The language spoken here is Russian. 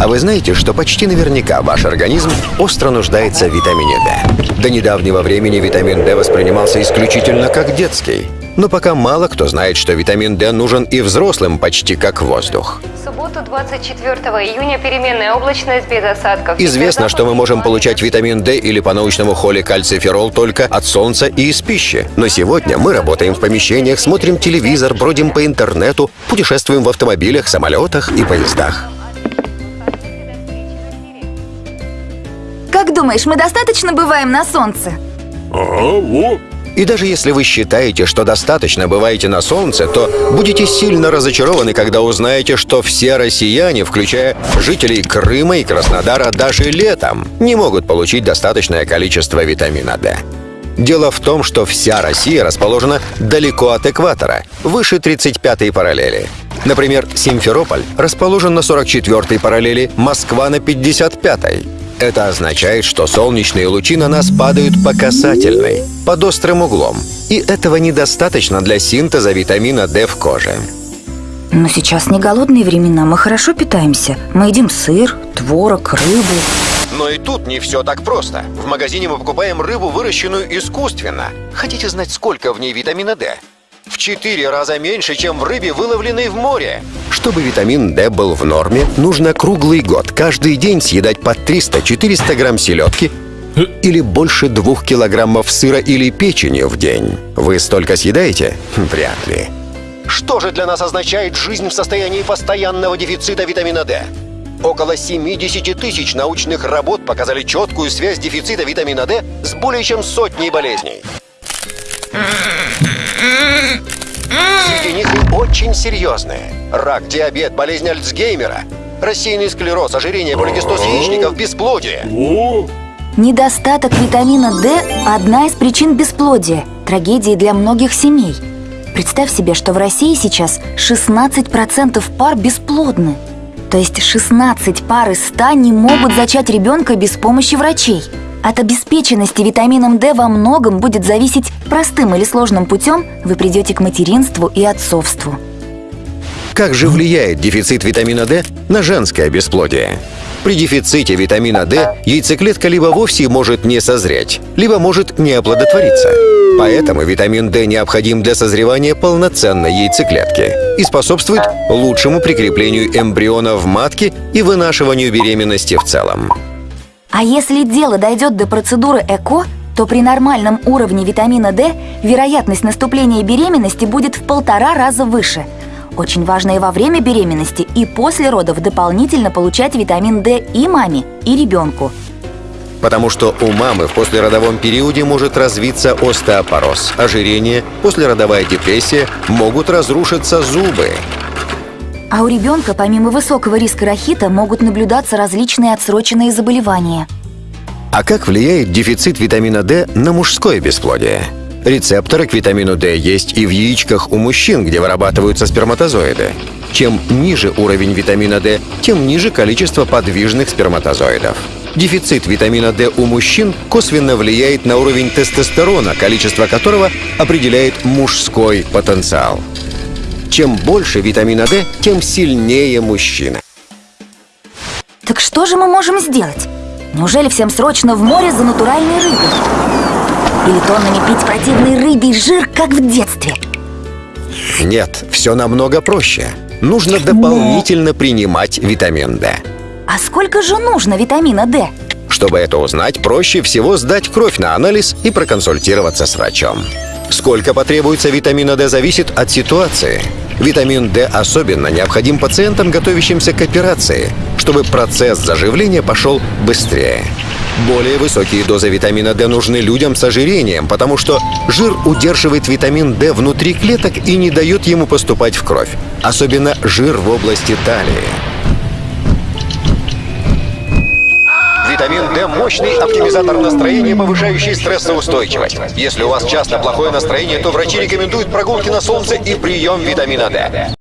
А вы знаете, что почти наверняка ваш организм остро нуждается в витамине D? До недавнего времени витамин D воспринимался исключительно как детский. Но пока мало кто знает, что витамин D нужен и взрослым почти как воздух. В субботу 24 июня переменная облачность без осадков. Известно, что мы можем получать витамин D или по научному холе кальциферол только от солнца и из пищи. Но сегодня мы работаем в помещениях, смотрим телевизор, бродим по интернету, путешествуем в автомобилях, самолетах и поездах. Как думаешь, мы достаточно бываем на солнце? Ага, во. И даже если вы считаете, что достаточно бываете на солнце, то будете сильно разочарованы, когда узнаете, что все россияне, включая жителей Крыма и Краснодара, даже летом не могут получить достаточное количество витамина D. Дело в том, что вся Россия расположена далеко от экватора, выше 35-й параллели. Например, Симферополь расположен на 44-й параллели, Москва на 55-й. Это означает, что солнечные лучи на нас падают по касательной, под острым углом. И этого недостаточно для синтеза витамина D в коже. Но сейчас не голодные времена, мы хорошо питаемся. Мы едим сыр, творог, рыбу. Но и тут не все так просто. В магазине мы покупаем рыбу, выращенную искусственно. Хотите знать, сколько в ней витамина D? В четыре раза меньше, чем в рыбе, выловленной в море. Чтобы витамин D был в норме, нужно круглый год каждый день съедать по 300-400 грамм селедки или больше двух килограммов сыра или печени в день. Вы столько съедаете? Вряд ли. Что же для нас означает жизнь в состоянии постоянного дефицита витамина D? Около 70 тысяч научных работ показали четкую связь дефицита витамина D с более чем сотней болезней. Очень серьезные. Рак, диабет, болезнь Альцгеймера, рассеянный склероз, ожирение, поликистоз яичников, бесплодие. Недостаток витамина D – одна из причин бесплодия, трагедии для многих семей. Представь себе, что в России сейчас 16% пар бесплодны. То есть 16 пар из 100 не могут зачать ребенка без помощи врачей. От обеспеченности витамином D во многом будет зависеть простым или сложным путем вы придете к материнству и отцовству. Как же влияет дефицит витамина D на женское бесплодие? При дефиците витамина D яйцеклетка либо вовсе может не созреть, либо может не оплодотвориться. Поэтому витамин D необходим для созревания полноценной яйцеклетки и способствует лучшему прикреплению эмбриона в матке и вынашиванию беременности в целом. А если дело дойдет до процедуры ЭКО, то при нормальном уровне витамина D вероятность наступления беременности будет в полтора раза выше. Очень важно и во время беременности, и после родов дополнительно получать витамин D и маме, и ребенку. Потому что у мамы в послеродовом периоде может развиться остеопороз, ожирение, послеродовая депрессия, могут разрушиться зубы. А у ребенка, помимо высокого риска рахита, могут наблюдаться различные отсроченные заболевания. А как влияет дефицит витамина D на мужское бесплодие? Рецепторы к витамину D есть и в яичках у мужчин, где вырабатываются сперматозоиды. Чем ниже уровень витамина D, тем ниже количество подвижных сперматозоидов. Дефицит витамина D у мужчин косвенно влияет на уровень тестостерона, количество которого определяет мужской потенциал. Чем больше витамина D, тем сильнее мужчина. Так что же мы можем сделать? Неужели всем срочно в море за натуральной рыбой? Или тоннами пить противный рыбий жир, как в детстве? Нет, все намного проще. Нужно дополнительно принимать витамин D. А сколько же нужно витамина D? Чтобы это узнать, проще всего сдать кровь на анализ и проконсультироваться с врачом. Сколько потребуется витамина D зависит от ситуации. Витамин D особенно необходим пациентам, готовящимся к операции, чтобы процесс заживления пошел быстрее. Более высокие дозы витамина D нужны людям с ожирением, потому что жир удерживает витамин D внутри клеток и не дает ему поступать в кровь. Особенно жир в области талии. Витамин D – мощный оптимизатор настроения, повышающий стрессоустойчивость. Если у вас часто плохое настроение, то врачи рекомендуют прогулки на солнце и прием витамина D.